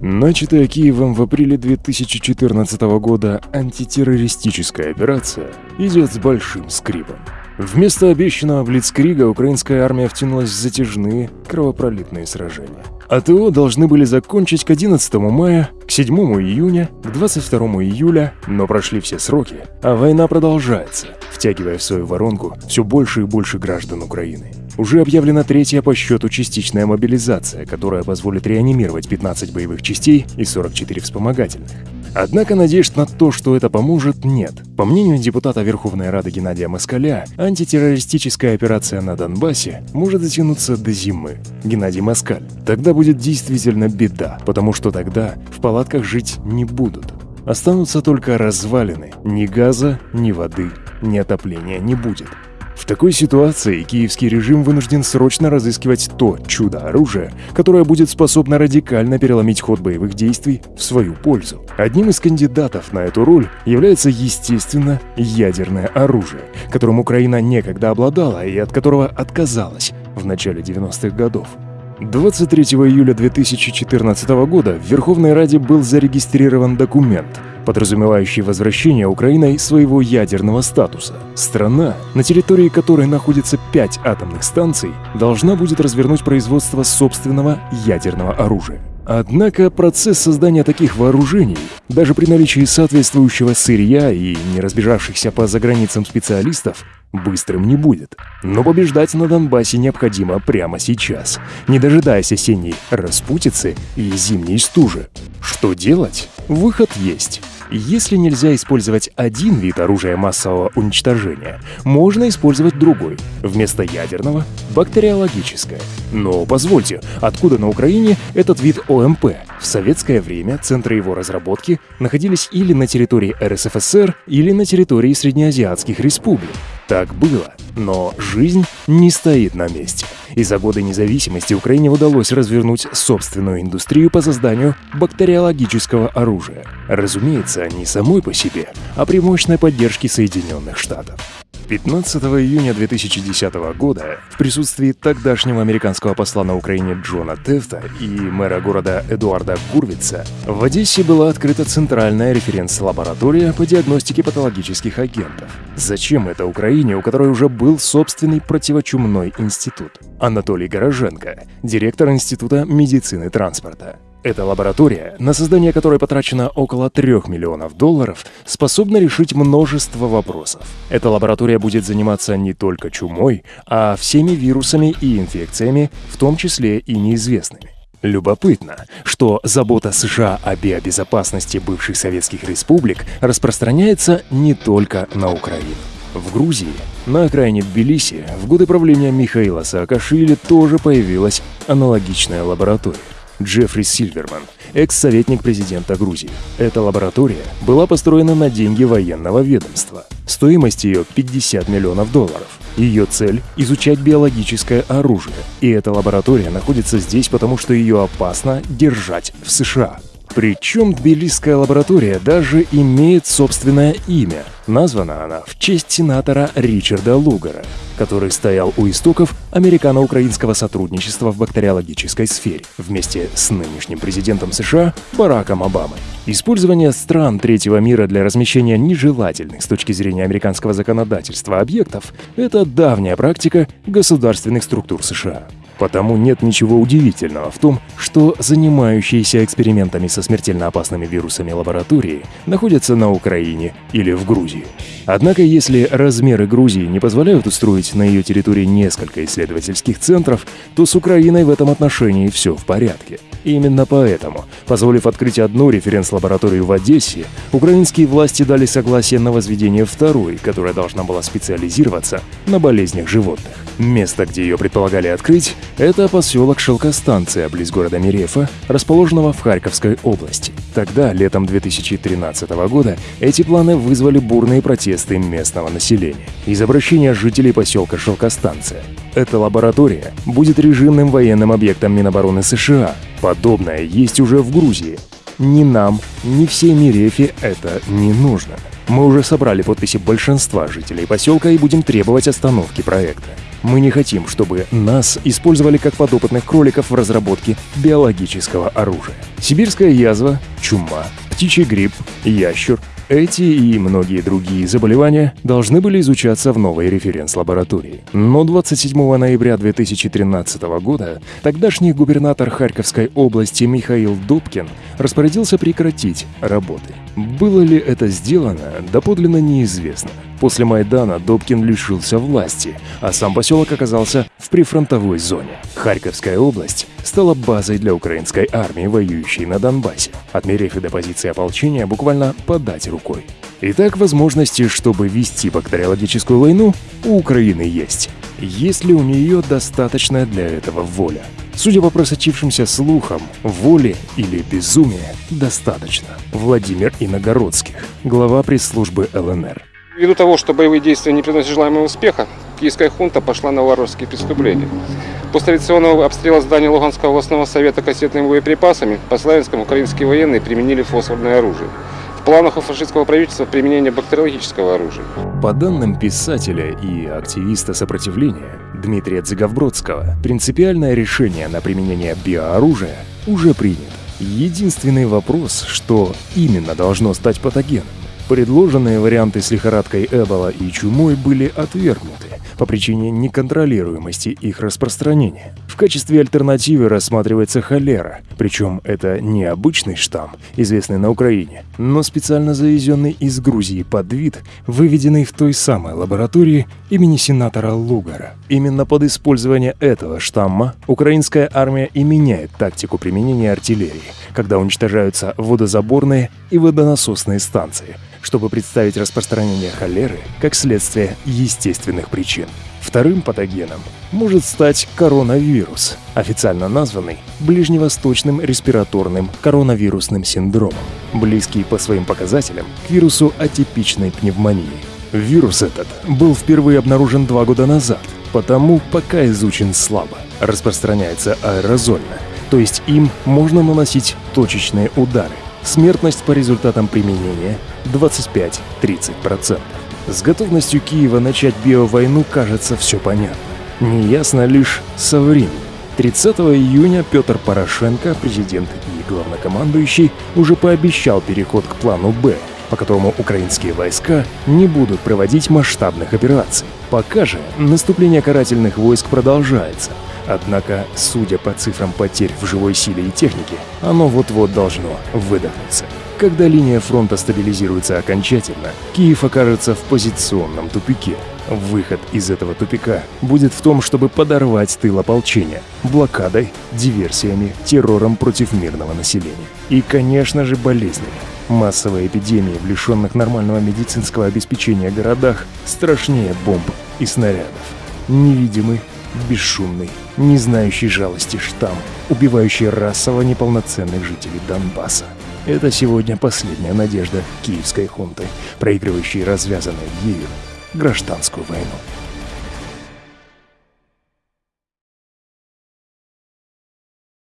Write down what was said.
Начатая Киевом в апреле 2014 года антитеррористическая операция идет с большим скрипом. Вместо обещанного Блицкрига украинская армия втянулась в затяжные кровопролитные сражения. АТО должны были закончить к 11 мая, к 7 июня, к 22 июля, но прошли все сроки, а война продолжается, втягивая в свою воронку все больше и больше граждан Украины. Уже объявлена третья по счету частичная мобилизация, которая позволит реанимировать 15 боевых частей и 44 вспомогательных. Однако надежд на то, что это поможет, нет. По мнению депутата Верховной Рады Геннадия Москаля, антитеррористическая операция на Донбассе может затянуться до зимы. Геннадий Москаль. Тогда будет действительно беда, потому что тогда в палатках жить не будут. Останутся только развалины. Ни газа, ни воды, ни отопления не будет. Такой ситуации киевский режим вынужден срочно разыскивать то чудо-оружие, которое будет способно радикально переломить ход боевых действий в свою пользу. Одним из кандидатов на эту роль является, естественно, ядерное оружие, которым Украина некогда обладала и от которого отказалась в начале 90-х годов. 23 июля 2014 года в Верховной Раде был зарегистрирован документ, подразумевающий возвращение Украиной своего ядерного статуса. Страна, на территории которой находится пять атомных станций, должна будет развернуть производство собственного ядерного оружия. Однако процесс создания таких вооружений, даже при наличии соответствующего сырья и не разбежавшихся по заграницам специалистов, быстрым не будет. Но побеждать на Донбассе необходимо прямо сейчас, не дожидаясь осенней распутицы и зимней стужи. Что делать? Выход есть. Если нельзя использовать один вид оружия массового уничтожения, можно использовать другой. Вместо ядерного — бактериологическое. Но позвольте, откуда на Украине этот вид ОМП? В советское время центры его разработки находились или на территории РСФСР, или на территории Среднеазиатских республик. Так было, но жизнь не стоит на месте. И за годы независимости Украине удалось развернуть собственную индустрию по созданию бактериологического оружия. Разумеется, не самой по себе, а при мощной поддержке Соединенных Штатов. 15 июня 2010 года в присутствии тогдашнего американского посла на Украине Джона Тефта и мэра города Эдуарда Гурвица в Одессе была открыта центральная референс-лаборатория по диагностике патологических агентов. Зачем это Украине, у которой уже был собственный противочумной институт? Анатолий Гороженко, директор Института медицины транспорта. Эта лаборатория, на создание которой потрачено около 3 миллионов долларов, способна решить множество вопросов. Эта лаборатория будет заниматься не только чумой, а всеми вирусами и инфекциями, в том числе и неизвестными. Любопытно, что забота США о биобезопасности бывших советских республик распространяется не только на Украину. В Грузии, на окраине Тбилиси, в годы правления Михаила Саакашвили тоже появилась аналогичная лаборатория. Джеффри Сильверман, экс-советник президента Грузии. Эта лаборатория была построена на деньги военного ведомства. Стоимость ее 50 миллионов долларов. Ее цель – изучать биологическое оружие. И эта лаборатория находится здесь, потому что ее опасно держать в США. Причем Тбилисская лаборатория даже имеет собственное имя. Названа она в честь сенатора Ричарда Лугара, который стоял у истоков американо-украинского сотрудничества в бактериологической сфере вместе с нынешним президентом США Бараком Обамой. Использование стран третьего мира для размещения нежелательных с точки зрения американского законодательства объектов – это давняя практика государственных структур США. Потому нет ничего удивительного в том, что занимающиеся экспериментами со смертельно опасными вирусами лаборатории находятся на Украине или в Грузии. Однако, если размеры Грузии не позволяют устроить на ее территории несколько исследовательских центров, то с Украиной в этом отношении все в порядке. Именно поэтому, позволив открыть одну референс-лабораторию в Одессе, украинские власти дали согласие на возведение второй, которая должна была специализироваться на болезнях животных. Место, где ее предполагали открыть, это поселок Шелкостанция, близ города Мирефа, расположенного в Харьковской области. Тогда, летом 2013 года, эти планы вызвали бурные протесты местного населения из обращения жителей поселка Шелкостанция. Эта лаборатория будет режимным военным объектом Минобороны США. Подобное есть уже в Грузии. Ни нам, ни всей Мирефе это не нужно. Мы уже собрали подписи большинства жителей поселка и будем требовать остановки проекта. Мы не хотим, чтобы нас использовали как подопытных кроликов в разработке биологического оружия. Сибирская язва, чума, птичий грипп, ящур, эти и многие другие заболевания должны были изучаться в новой референс-лаборатории. Но 27 ноября 2013 года тогдашний губернатор Харьковской области Михаил Дубкин распорядился прекратить работы. Было ли это сделано, доподлинно неизвестно. После Майдана Добкин лишился власти, а сам поселок оказался в прифронтовой зоне. Харьковская область стала базой для украинской армии, воюющей на Донбассе, отмерив и до позиции ополчения буквально подать рукой. Итак, возможности, чтобы вести бактериологическую войну, у Украины есть. Есть ли у нее достаточная для этого воля? Судя по просочившимся слухам, воли или безумия достаточно. Владимир Иногородских, глава пресс-службы ЛНР. Ввиду того, что боевые действия не приносят желаемого успеха, киевская хунта пошла на варварские преступления. После традиционного обстрела здания Луганского областного совета кассетными боеприпасами по Славянскому украинские военные применили фосфорное оружие. В планах у фашистского правительства применение бактериологического оружия. По данным писателя и активиста сопротивления Дмитрия Дзиговбродского, принципиальное решение на применение биооружия уже принято. Единственный вопрос, что именно должно стать патогеном. Предложенные варианты с лихорадкой Эбола и чумой были отвергнуты по причине неконтролируемости их распространения. В качестве альтернативы рассматривается холера, причем это не обычный штамм, известный на Украине, но специально завезенный из Грузии подвид, выведенный в той самой лаборатории имени сенатора Лугара. Именно под использование этого штамма украинская армия и меняет тактику применения артиллерии, когда уничтожаются водозаборные и водонасосные станции – чтобы представить распространение холеры как следствие естественных причин. Вторым патогеном может стать коронавирус, официально названный ближневосточным респираторным коронавирусным синдромом, близкий по своим показателям к вирусу атипичной пневмонии. Вирус этот был впервые обнаружен два года назад, потому пока изучен слабо. Распространяется аэрозольно, то есть им можно наносить точечные удары, Смертность по результатам применения 25-30%. С готовностью Киева начать биовойну кажется все понятно. Неясно лишь со временем. 30 июня Петр Порошенко, президент и главнокомандующий, уже пообещал переход к плану «Б», по которому украинские войска не будут проводить масштабных операций. Пока же наступление карательных войск продолжается – Однако, судя по цифрам потерь в живой силе и технике, оно вот-вот должно выдохнуться. Когда линия фронта стабилизируется окончательно, Киев окажется в позиционном тупике. Выход из этого тупика будет в том, чтобы подорвать тыл ополчения блокадой, диверсиями, террором против мирного населения. И, конечно же, болезнями. Массовые эпидемии в лишенных нормального медицинского обеспечения городах страшнее бомб и снарядов. Невидимый, бесшумный, не знающий жалости штамм, убивающий расово неполноценных жителей Донбасса. Это сегодня последняя надежда киевской хунты, проигрывающей развязанную ею гражданскую войну.